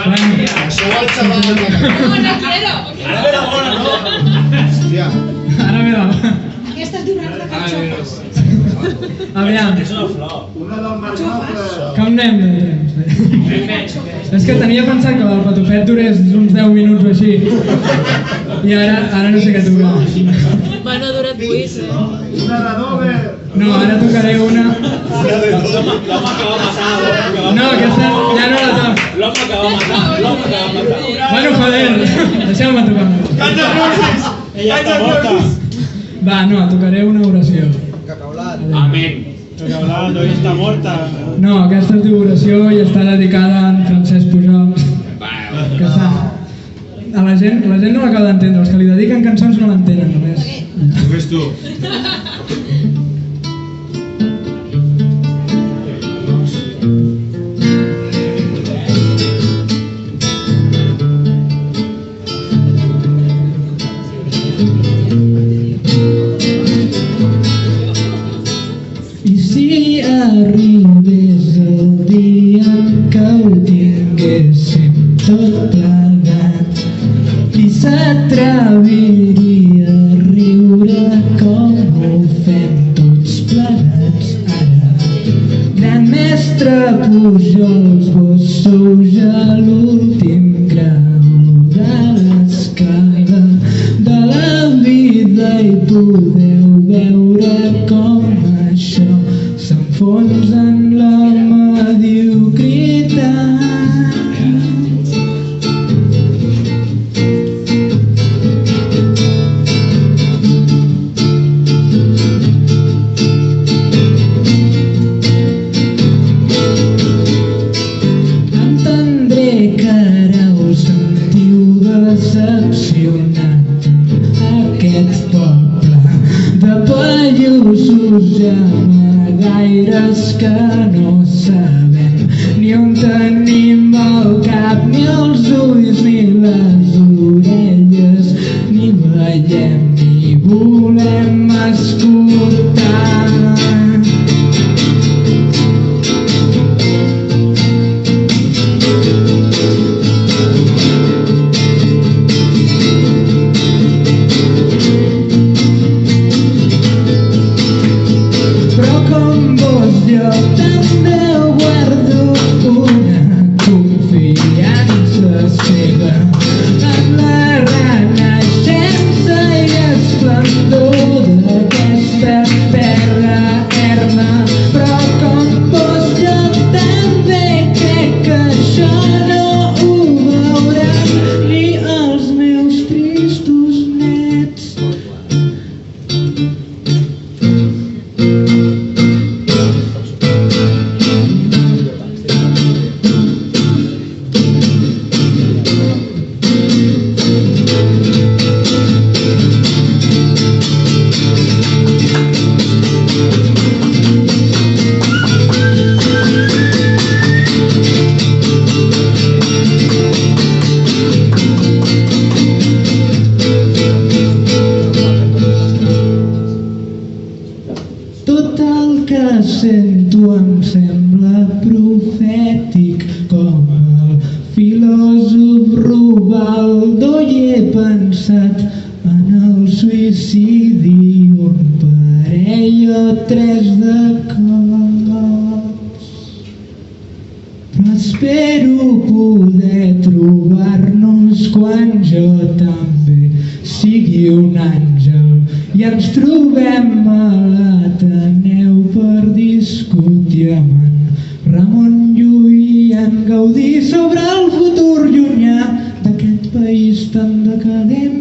Ara ve la bona, no? Hòstia. Ara ve la... Aquesta es diu rata de carxofes. Aviam, És una flor. Una del Marinople. com anem de temps? És que tenia pensat que el patufet durés uns 10 minuts o així. I ara, ara no sé què tocar. Bueno, ha durat 8, eh? Una de Dover. No, ara tocaré una... L'home que va va No, aquesta ja no la. L'home que va matar, l'home que va matar. Bueno, joder, deixeu-me tocar. Ella està morta. Va, no, tocaré una oració. Amén. Perquè hablando, ella està morta. No, aquesta es diu oració i està dedicada a en Francesc Pujol. Que està... A la gent, la gent no l'acaba d'entendre, els que li dediquen cançons no l'entenen només. Només tu. Arribés el dia què ho tinguéssim tot plegat i s'atreviria a riure com ho fem tots plegats ara. Gran mestre Pujols, vos sou ja l'últim grau de l'escala de la vida i podeu decepcionat aquest poble de pallussos gaires que no sabem. Ni on tenim el cap, ni els ulls, ni les orelles, sento em sembla profètic com el filòsof Rubaldo i he pensat en el suïcidi un parell o tres de cops. Però espero poder trobar-nos quan jo també sigui un àngel i ens trobem a l'Ateneu per discutir amb en Ramon Llull en Gaudí sobre el futur llunyà d'aquest país tan decadent